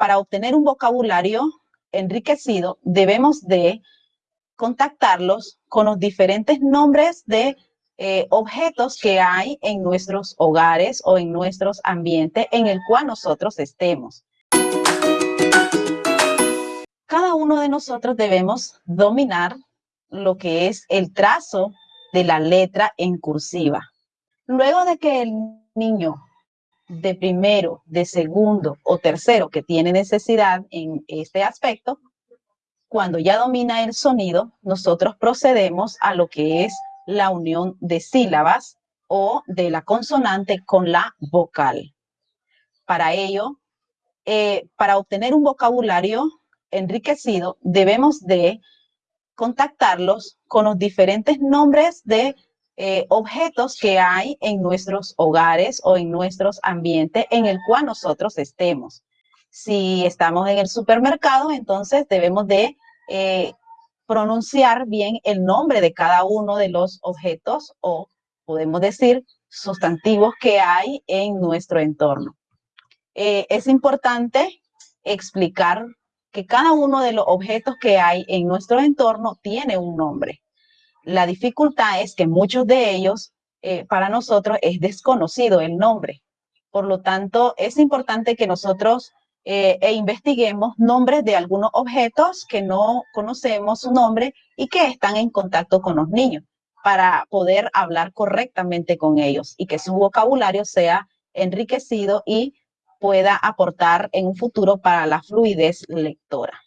para obtener un vocabulario enriquecido, debemos de contactarlos con los diferentes nombres de eh, objetos que hay en nuestros hogares o en nuestros ambientes en el cual nosotros estemos. Cada uno de nosotros debemos dominar lo que es el trazo de la letra en cursiva. Luego de que el niño de primero, de segundo o tercero que tiene necesidad en este aspecto, cuando ya domina el sonido, nosotros procedemos a lo que es la unión de sílabas o de la consonante con la vocal. Para ello, eh, para obtener un vocabulario enriquecido, debemos de contactarlos con los diferentes nombres de eh, objetos que hay en nuestros hogares o en nuestros ambientes en el cual nosotros estemos. Si estamos en el supermercado, entonces debemos de eh, pronunciar bien el nombre de cada uno de los objetos o podemos decir sustantivos que hay en nuestro entorno. Eh, es importante explicar que cada uno de los objetos que hay en nuestro entorno tiene un nombre. La dificultad es que muchos de ellos, eh, para nosotros, es desconocido el nombre. Por lo tanto, es importante que nosotros eh, e investiguemos nombres de algunos objetos que no conocemos su nombre y que están en contacto con los niños para poder hablar correctamente con ellos y que su vocabulario sea enriquecido y pueda aportar en un futuro para la fluidez lectora.